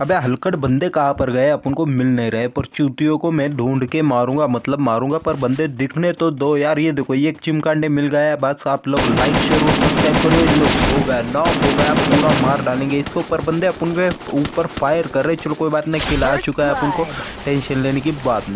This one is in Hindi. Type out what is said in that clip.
अबे हलकट बंदे कहाँ पर गए? अपन को मिल नहीं रहे। पर चूतियों को मैं ढूंढ के मारूँगा मतलब मारूँगा पर बंदे दिखने तो दो। यार ये देखो ये एक चिमकांडे मिल गया है। बस आप लोग लाइक शेयर और सब्सक्राइब करो। ये लोग हो गया नॉक हो गया। पूरा मार डालेंगे इसके। ऊपर बंदे अपन के ऊपर फायर कर रहे चलो कोई बात नहीं खिला चुका है अपन को। टेंशन लेने की बात नहीं।